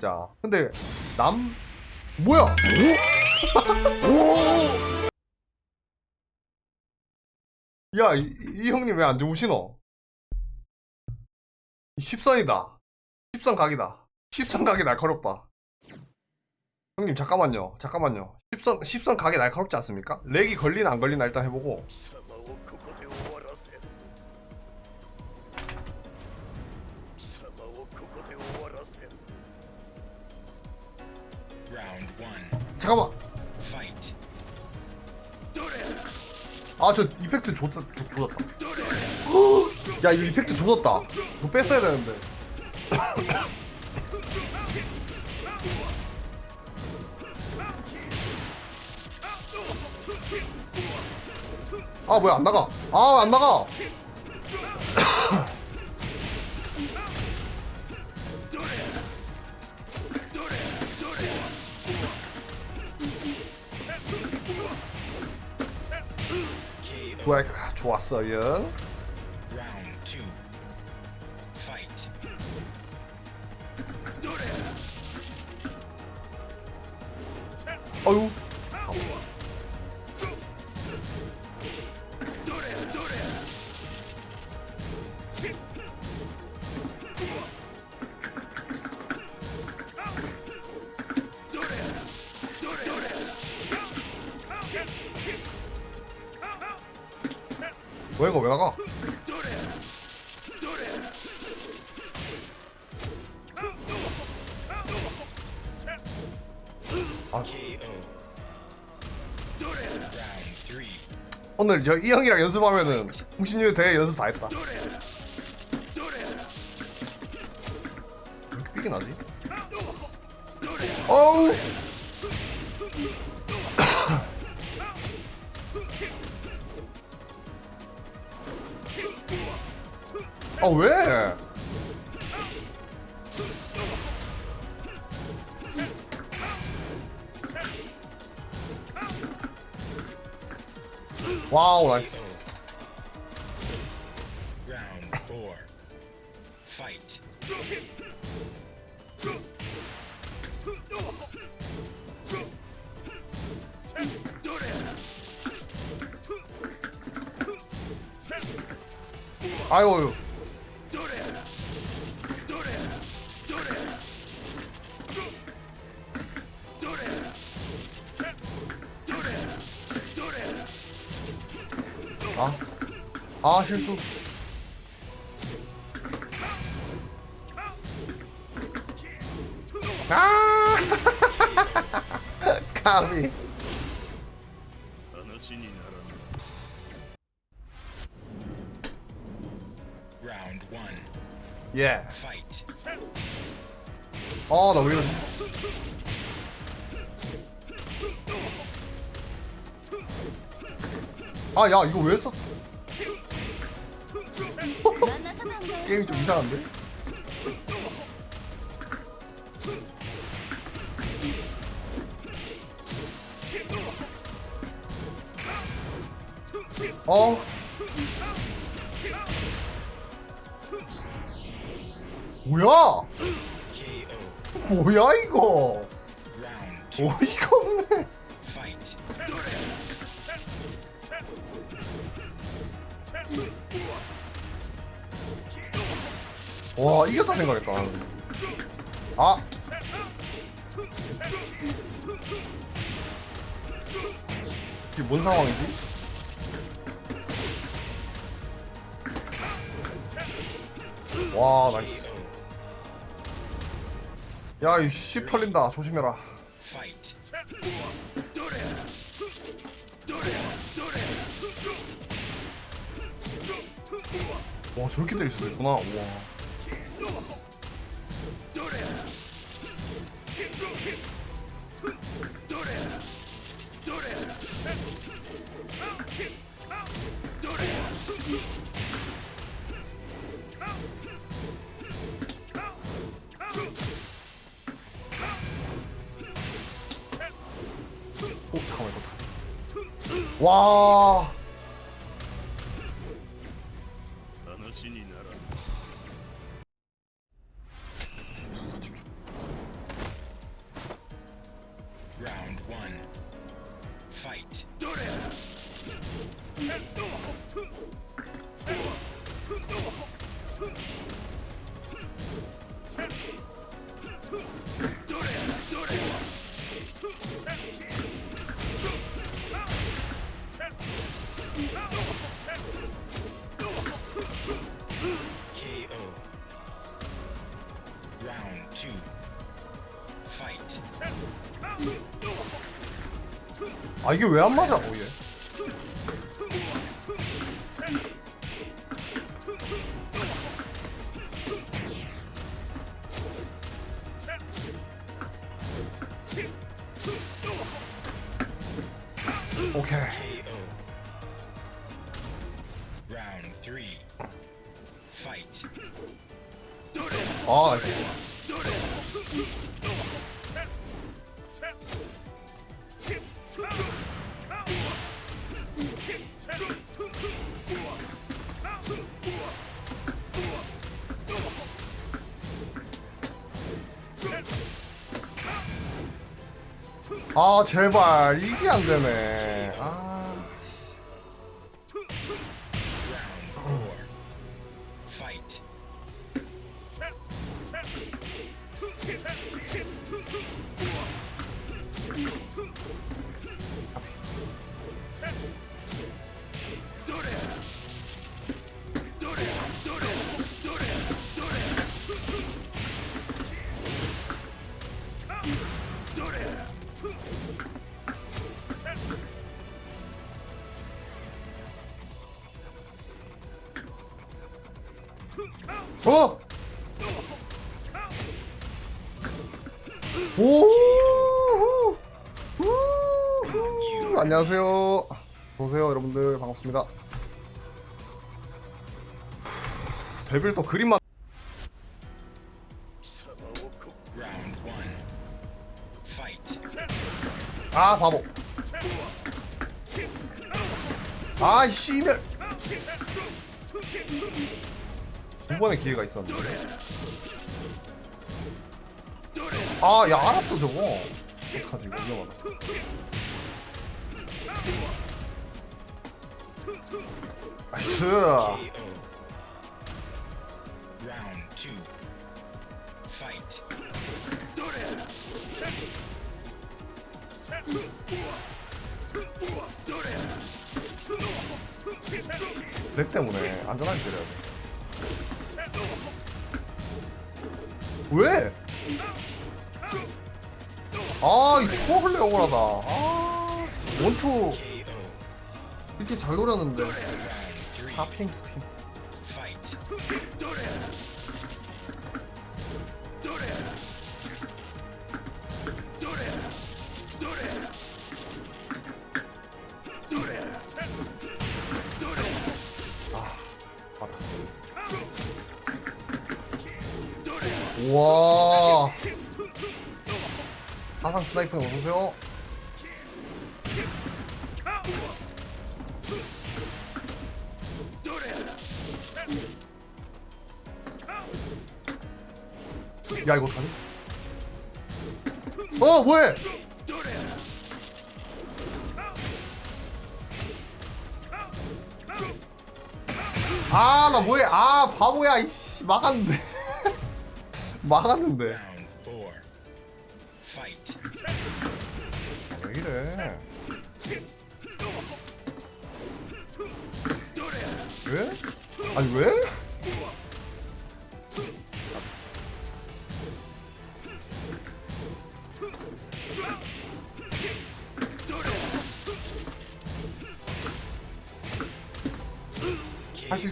진짜 근데 남 뭐야 야, 이, 이 형님 왜 안 주무시노? 10선이다. 10선 각이다. 10선 각이 날카롭다. 형님, 잠깐만요. 잠깐만요. 10선, 10선 각이 날카롭지 않습니까? 렉이 걸리나 안 걸리나 일단 해보고. 잠깐만. 아, 저 이펙트 좋, 좋았다. 야, 이거 이펙트 좋았다. 이거 뺐어야 되는데. 아, 뭐야, 안 나가. 아, 안 나가. KO. 좋아, 좋았어요. 어유. 오늘 저 이 형이랑 연습하면은 홍신유 대회 연습 다 했다. 왜 이렇게 삐게 나지? 어우! 아 실수 아 까비 라운드 1 예. 아, 나왜 이러지? 아, 야, 이거 왜 썼? 이상한데? 어? 야 이씨 털린다 조심해라. 와 저렇게 때릴 수도 있구나. 와. 와. 아 이게 왜 안 맞아? 오 얘. 오케이. 아 제발 이게 안 되네. 안녕하세요. 보세요 여러분들. 반갑습니다. 데빌 또 그림만. 아 바보. 아이 씨발. 두 번의 기회가 있었는데 아야 알았어 저거. 어떡하지 이거 위험하다. 나이스. 렉 때문에 안전하게 때려야 돼. 왜? 아, 이 초벌레 억울하다. 아, 원투. 이렇게 잘 three. 사핑 스팀. Fight. 맞다. 우와. 사상 스나이퍼 어서오세요. 야 이거 어떡하지? 어 뭐해? 아 나 뭐해? 아 바보야 이씨 막았는데 막았는데. 왜 이래? 왜? 아니 왜?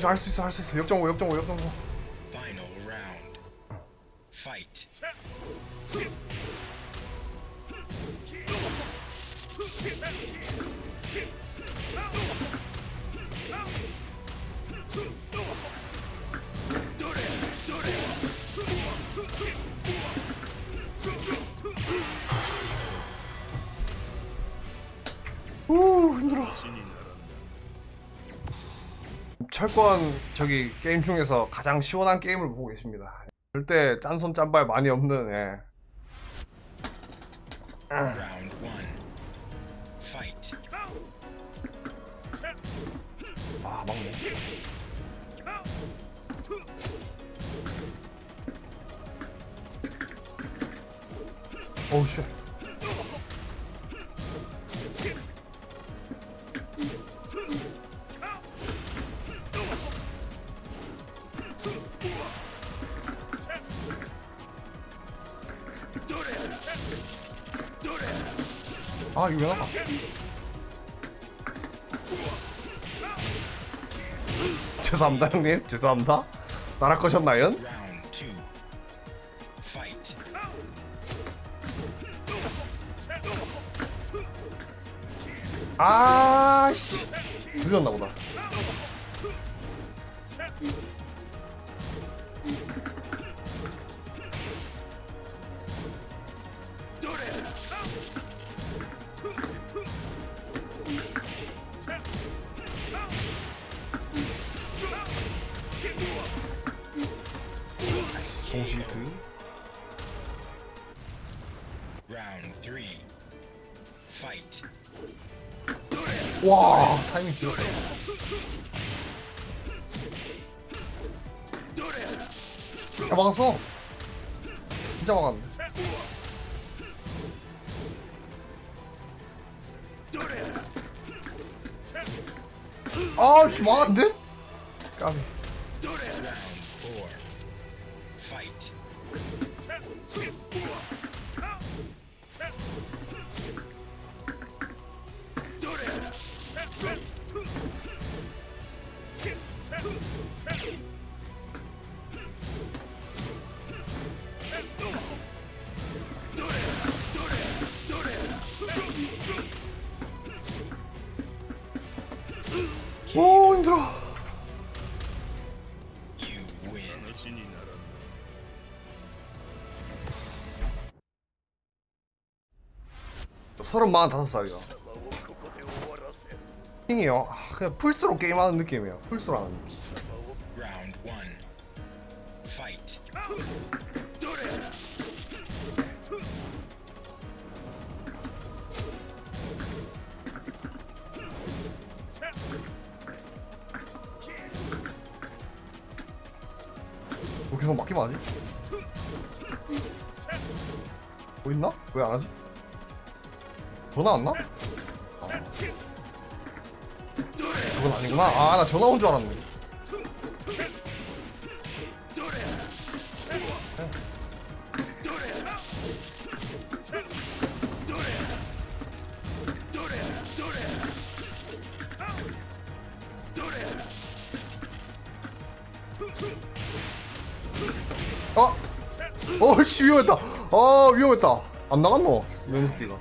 있어 할 수 있어 할 수 있어. 역정오 역정오 역정오 철권 저기 게임 중에서 가장 시원한 게임을 보고 계십니다. 절대 짠손 짠발 많이 없는 예. 아 막네. oh shit. 아 이거 왜 나가? 죄송합니다 형님. 죄송합니다. 나락 거셨나요? 아씨. 늦었나 보다 진짜 막았 35살이야 킹이요? 아, 그냥 풀스로 게임하는 느낌이에요 풀스로 하는 느낌 어, 계속 막기만 하지? 뭐 있나? 왜 안 하지? 전화 왔나? 아. 그건 아니구나 아 나 전화 온 줄 알았네 아! 어씨 위험했다 아 위험했다 안 나갔노 면티가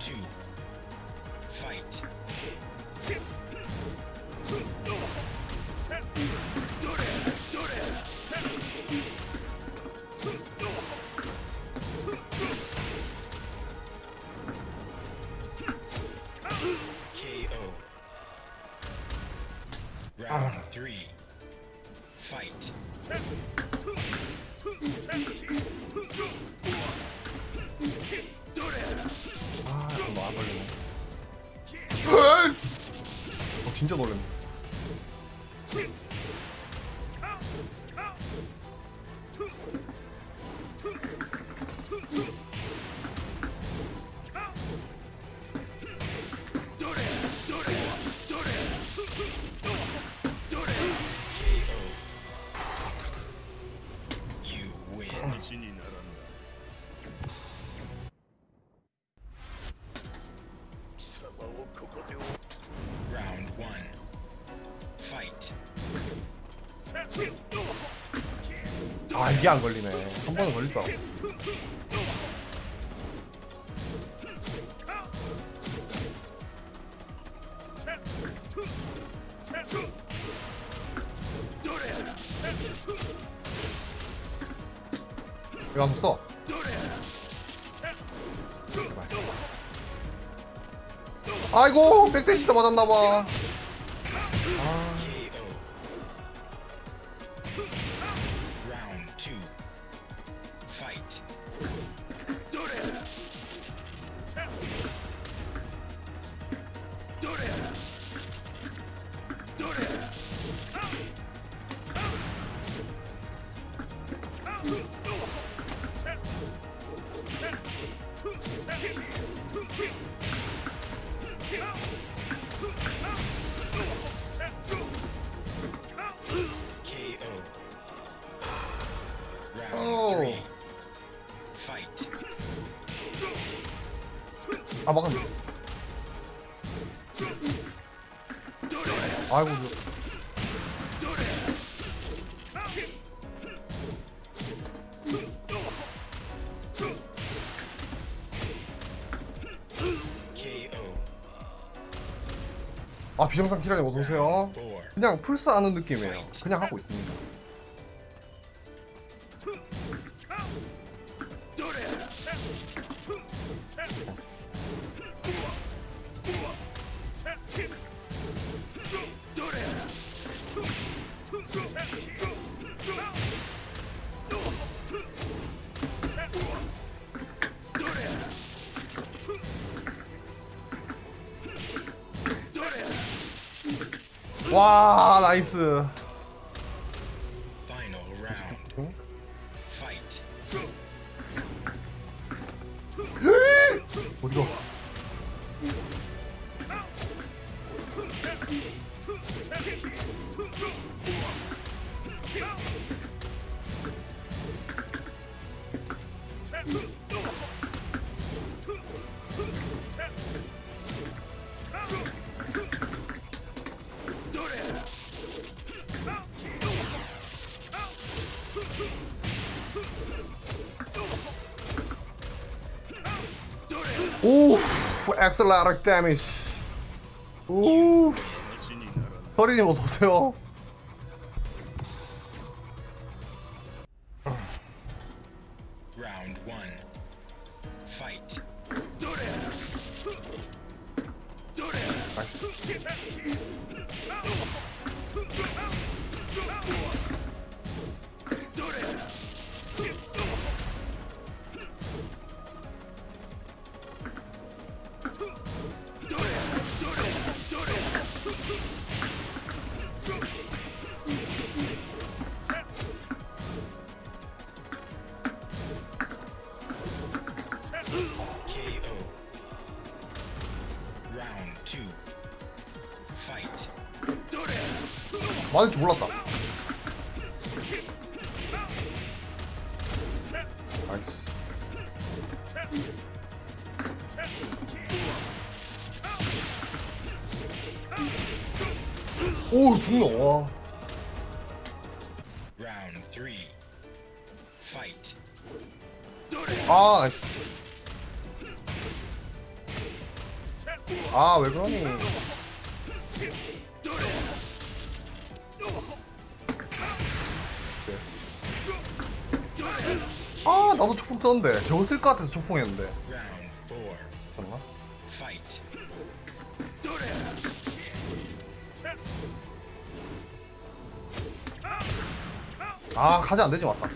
아 이게 안 걸리네. 한 번은 걸릴 줄 알았어 이거 한번 써. 아이고 백대시다 맞았나봐 비정상 키라님 어서오세요. 그냥 풀스 하는 느낌이에요. 그냥 하고 있습니다 와 나이스 엑셀라릭 데미지 오 신이 나란다. 서리님 어서 오세요 Round one. Fight. 줄 몰랐다 것 같아서 초풍했는데. 잠깐만. 아, 가지 안 되지, 맞다.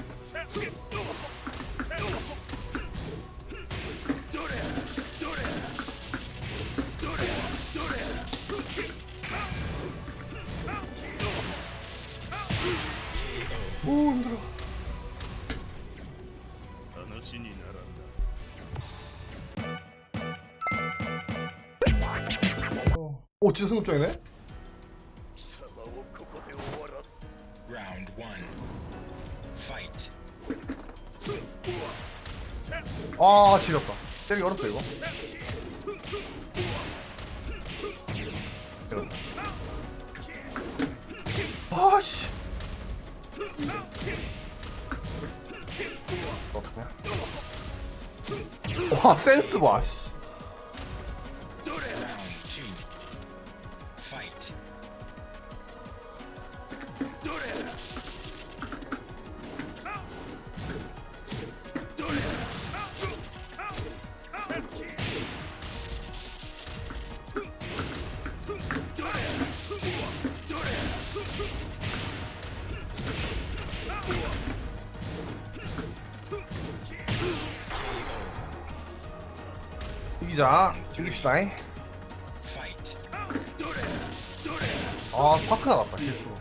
진짜 승급장이네? 아 지렸다. 때리기 어렵다 이거. 아씨. 와 센스 봐 씨. Fight. 아, 파크 나갔다, 실수로.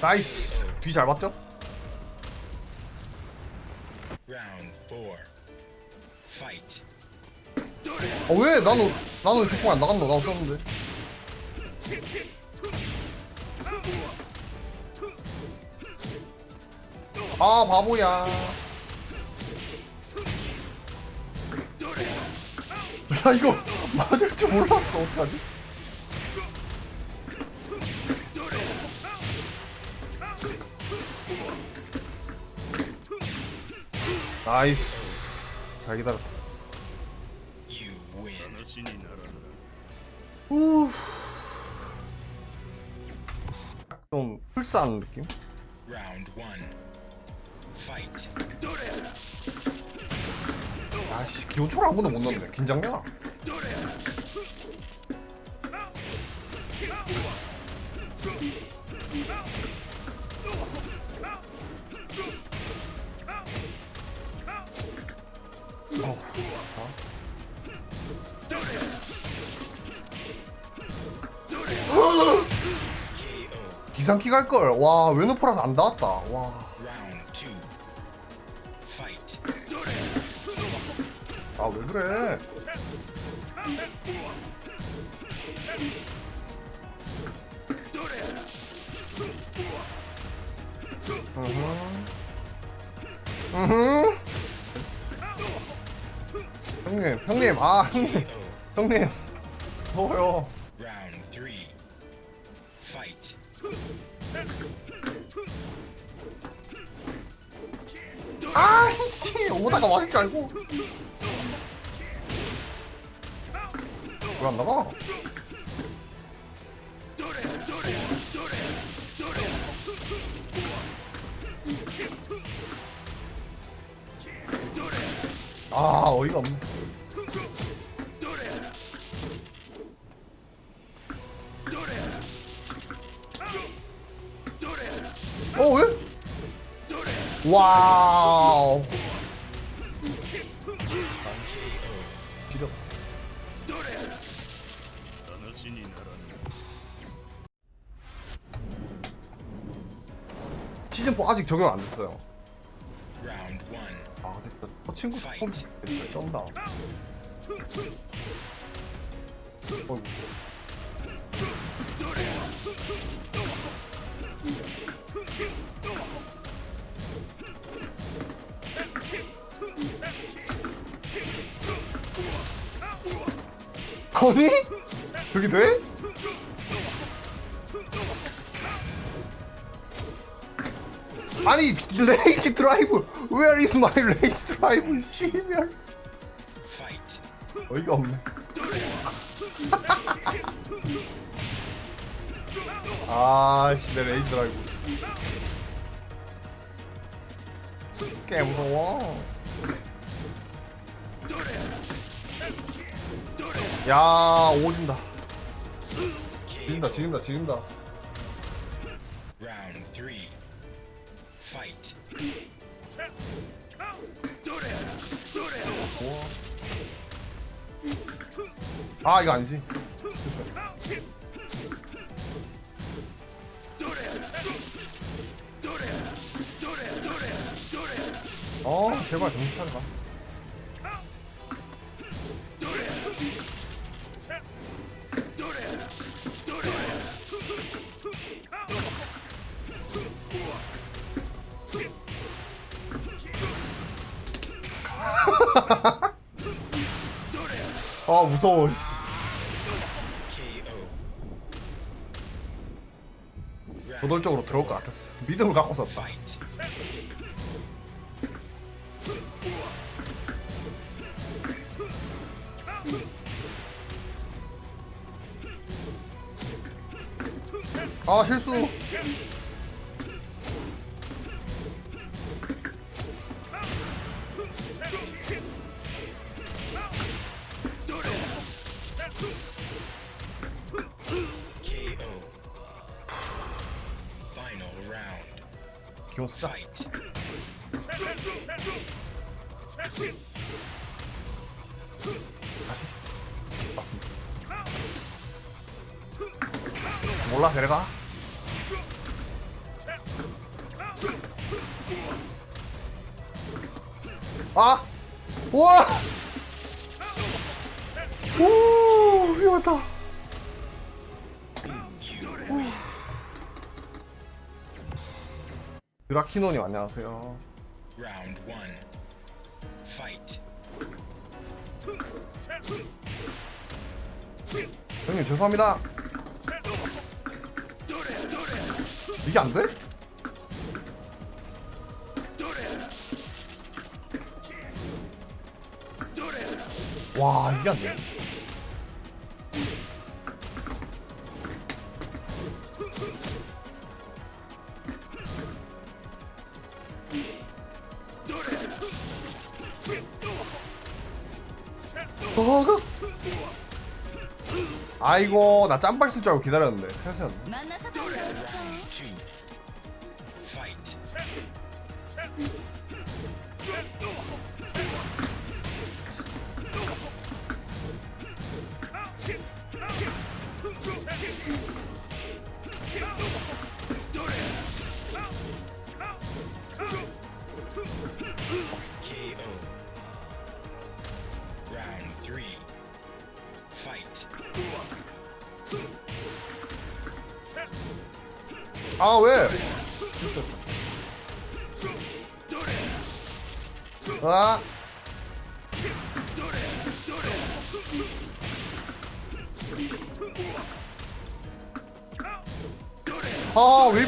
나이스. 뒤잘 봤죠? 왜? 나는, 나는 휴통 안 나갔노? 나 없었는데. 아, 바보야. 야, 이거 맞을 줄 몰랐어. 어떡하지? 나이스. 잘 기다렸다. 좀 풀싸는 느낌? 아씨 기호초를 한 번도 못 넣었네 긴장되나? 어후, 자. 기상키 갈걸 와 웨노포라서 안 닿았다 와. 아 왜 그래? 으흠. 형님, 형님, 아 형님. 형님, 더워요. 아 씨, 오다가 맞을 줄 알고. 왜안 나가? 아 어이가 없네. 와우. 시즌4 아직 적용 안 됐어요. 아, 근데 저 친구 스폰 됐어 쩐다. 어이구. 아니? 여기 돼? 아니 rage drive Where is my rage drive 씨발. 어이가 없네 아씨 내 rage drive 꽤 무서워 야 오진다 지린다 지린다 지린다 Round three. Fight. 아 이거 아니지 어 제발 정신 차려봐 아 무서워. 저돌적으로 들어올 것 같았어. 믿음을 갖고 썼다. 아 실수 키노님 안녕하세요 Round one. Fight. 형님 죄송합니다 이게 안 돼? 와 이게 안 돼. 아이고 나 짬발 쓸 줄 알고 기다렸는데. 태세였네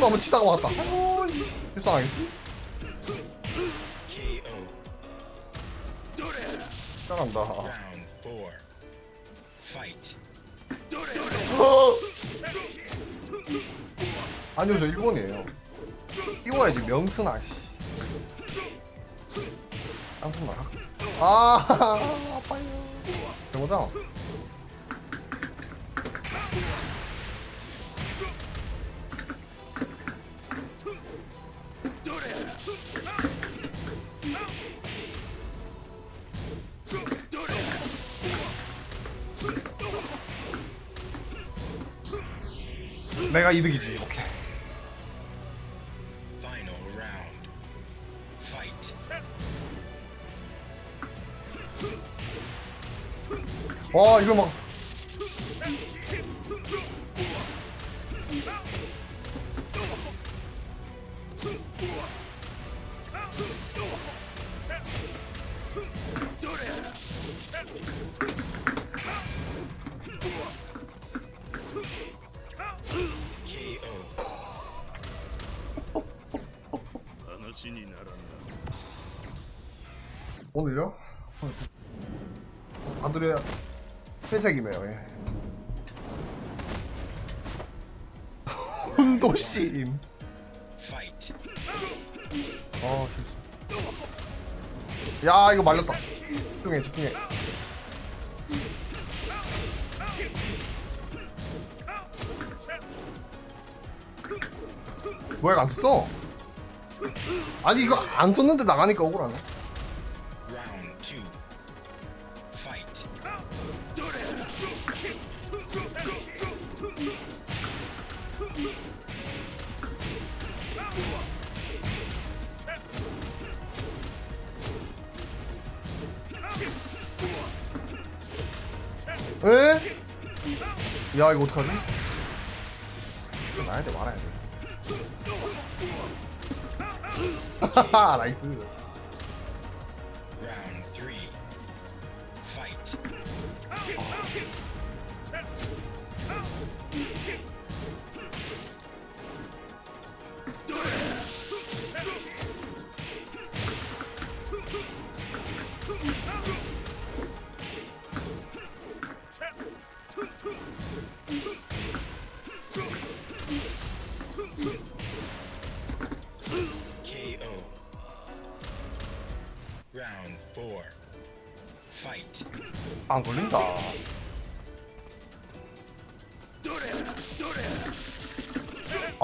한번 치다가. 어, 씨. 불쌍하겠지? 잘한다. 아니요 저 1번이에요. 띄워야지 명순아 씨. 깜짝 놀라. 아 아파요. 대보자. 내가 이득이지. 오케이. 와 이걸 막 회색이네요. 예. Fight. 어. 야 이거 말렸다. 집중해 집중해. 뭐야 안 썼어? 아니 이거 안 썼는데 나가니까 억울하네. 야 이거 어떡하지? 이거 나야 돼 말아야 돼. 하하 나이스.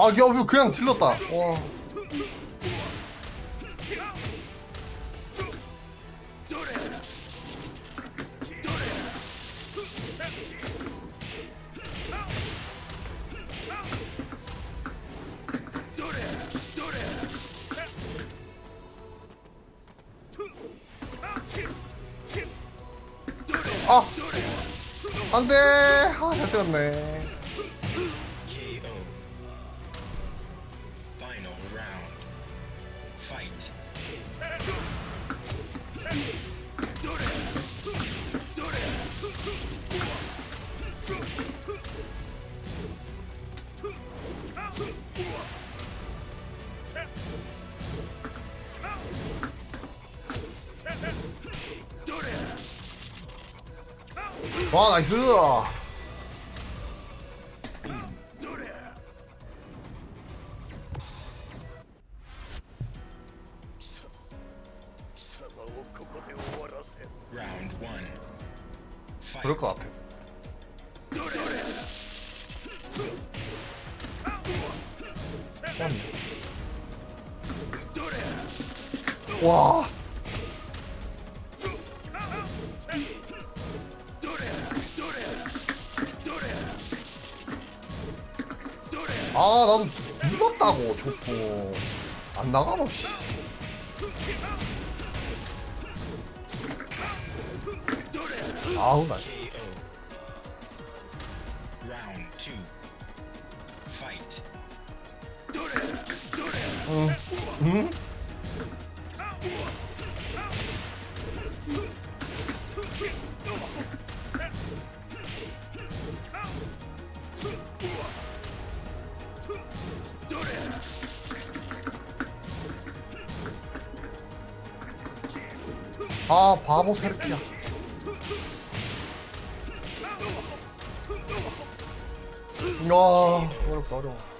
아, 야, 왜 그냥 질렀다. 와. 아, 안 돼 아 잘 때렸네 와나 좋고 안 나가노 씨 아우 나. 응? 응? 아 바보 새끼야. 야 어렵다 어려워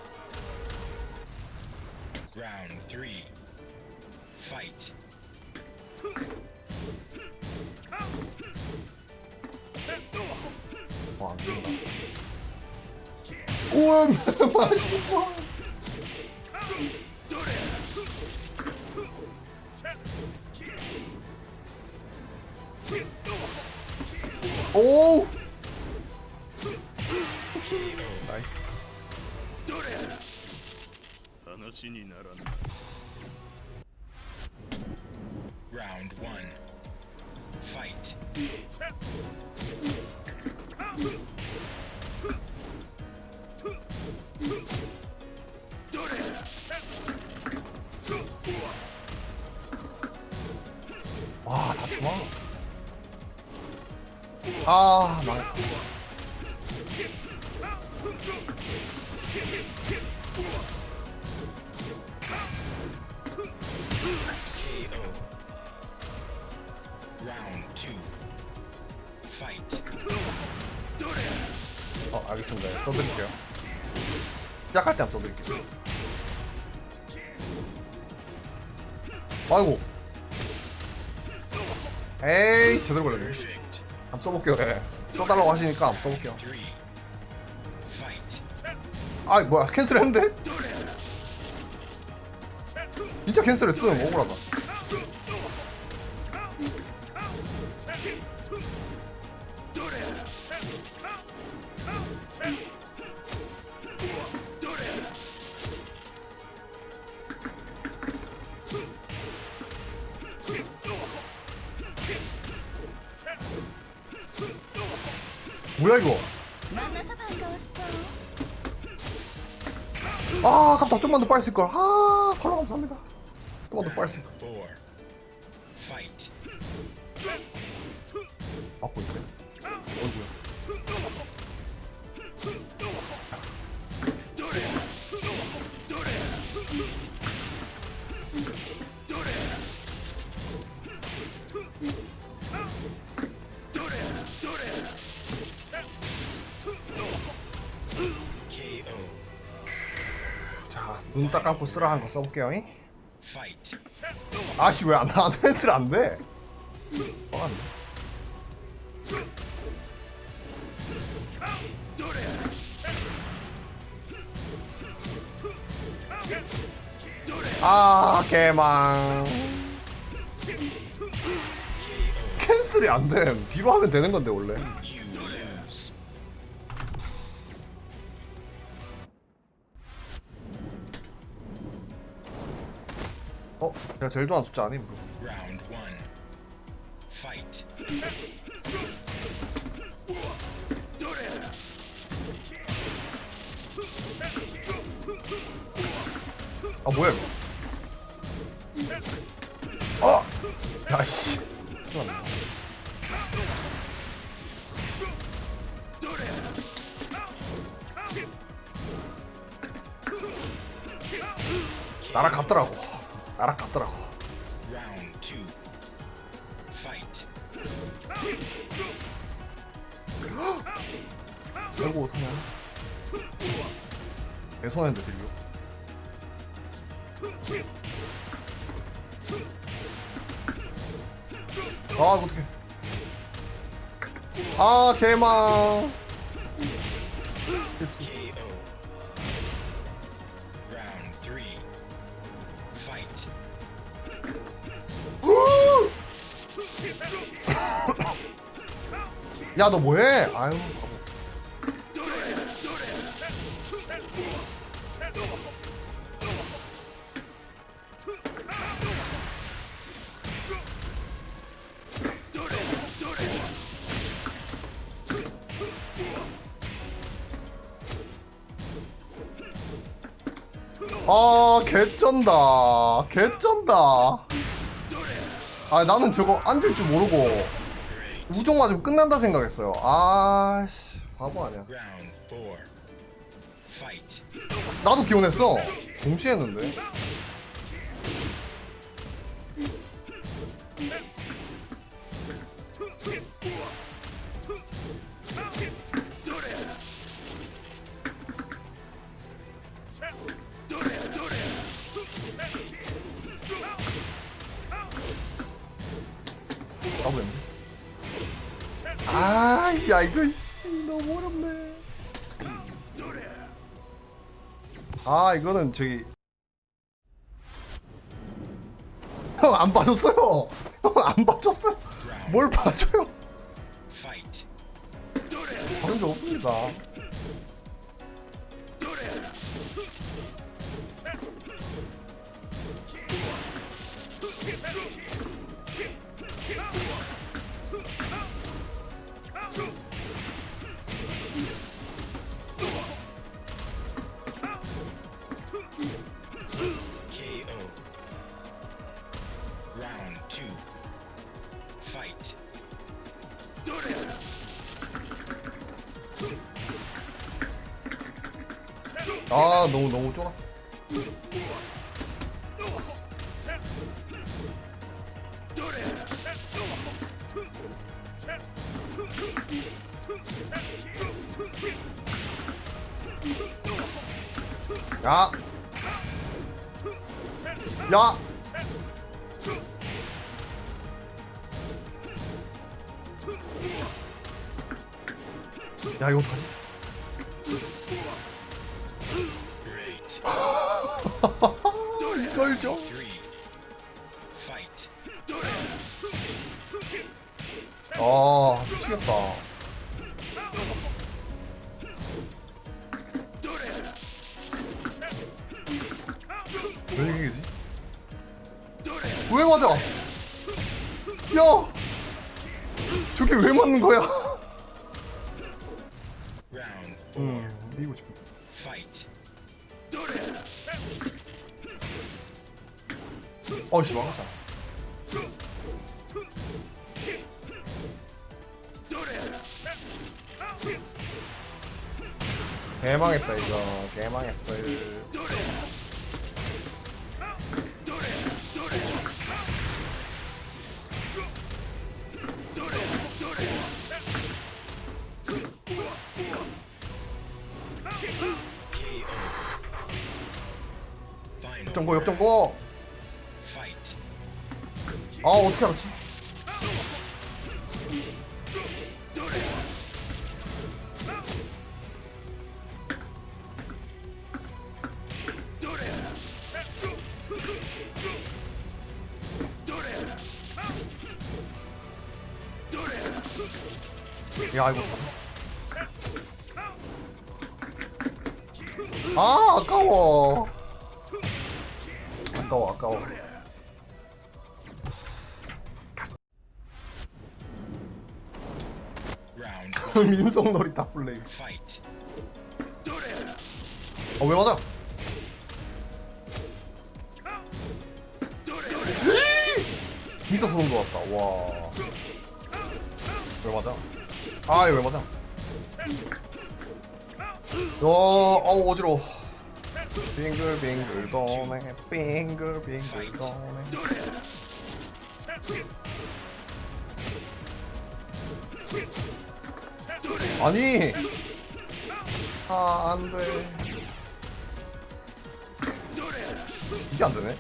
아. Fight. 어, 알겠습니다. 써드릴게요. 시작할 때 한번 써드릴게요. 아이고. 에이, 제대로 걸렸네. 한번 써볼게요. 예. 써달라고 하시니까 한번 써볼게요. Three. Fight. 아, 뭐야, 캔슬 했는데? 진짜 캔슬했어. 억울하다. 아 아깝다 좀만 더 빨리 쓸걸 아 컬러 감사합니다. 좀만 더 빨리 쓸걸 눈 딱 감고 쓰라 하는 거 써볼게요 잉? 아씨 왜안 아드벤스 안돼? 뻔한데 아 개망. 캔슬이 안돼. 뒤로 하면 되는 건데 원래 제가 제일 좋아하는 숫자 아님 아 뭐야 이거? 아, 어! 야씨. 아 어떡해 아 개망. 야 너 뭐해 아유 개쩐다. 개쩐다. 아 나는 저거 안 될 줄 모르고 우종 맞으면 끝난다 생각했어요. 아씨 바보 아니야. 나도 기원했어. 동시에 했는데 이거는 저기. 형 안 봐줬어요. 형 안 봐줬어요. 뭘 봐줘요. 다른 적 없습니다 아 너무 너무 쫄아 야. 야. 야 이거 어떡 왜 이기지? 왜 맞아? 야! 저게 왜 맞는 거야? 음, 이기고 싶어. 어이씨, 망했다. 개망했다, 이거. 개망했어요. KO. 역전고, 역전고! 아, 어떻게 알았지? 물속놀이 다 플레이 어왜 맞아? 진짜 부른 것 같다. 와왜 맞아? 아왜 맞아? 야 어우 어지러워. 빙글빙글 도네. 빙글빙글 도네. 아니. 아 안돼. 이게 안되네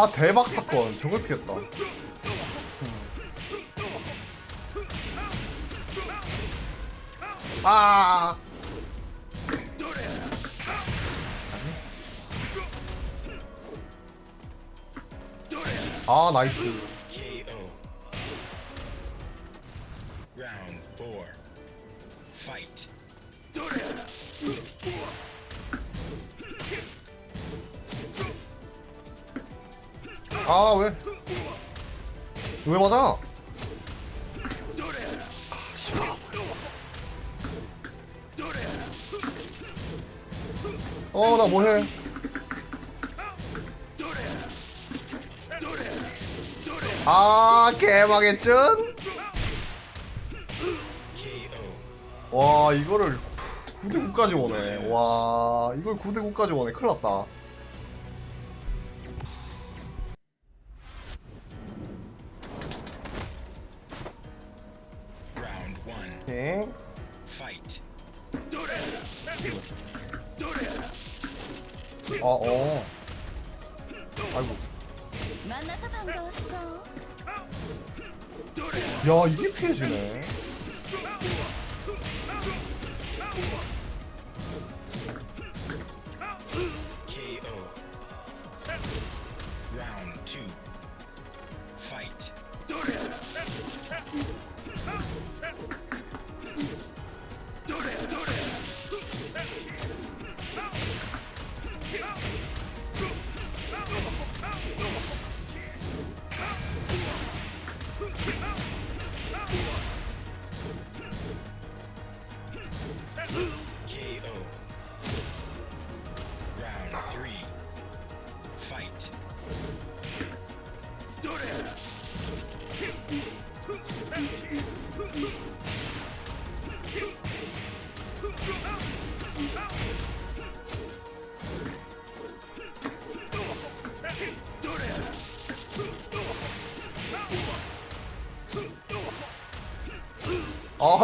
와 대박 사건 저걸 피했다 아 아 나이스. Round four. Fight. 아 왜? 왜 맞아? 어 나 뭐해? 아 개망했전? KO. 와 이거를 9대 9까지 오네. 와 이걸 9대 9까지 오네. 큰일 났다. Fight. 아 어. 아이고. 만나서 반가웠어. 야 이게 피해지네.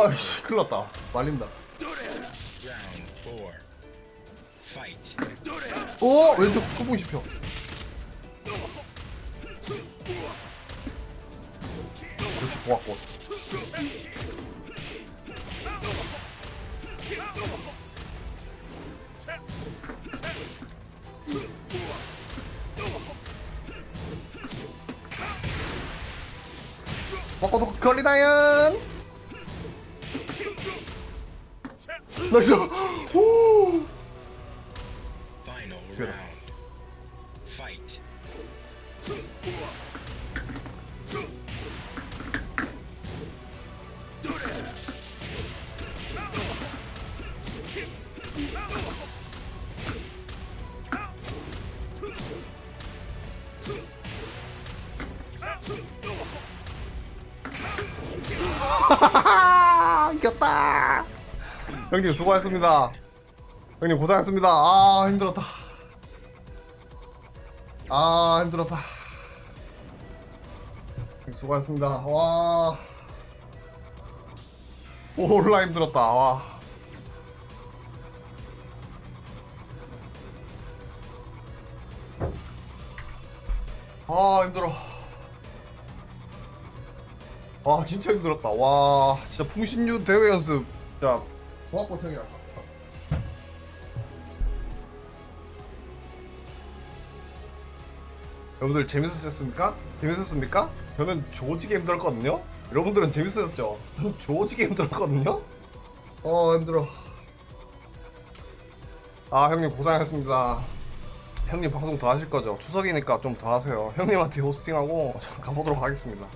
아씨 큰일 났다. 말린다. Fight. 어 왼쪽 소풍 씹혀. 형님 수고하셨습니다. 형님 고생하셨습니다. 아 힘들었다. 아 힘들었다. 형님 수고하셨습니다. 와. 올라 힘들었다. 와. 아 힘들어. 아 진짜 힘들었다. 와 진짜 풍신유 대회 연습. 진 형이야 여러분들 재밌으셨습니까? 재밌었습니까? 저는 조지게 힘들었거든요? 여러분들은 재밌으셨죠? 저는 조지게 힘들었거든요? 어 힘들어 아 형님 고생하셨습니다 형님 방송 더 하실 거죠? 추석이니까 좀 더 하세요 형님한테 호스팅하고 저 가보도록 하겠습니다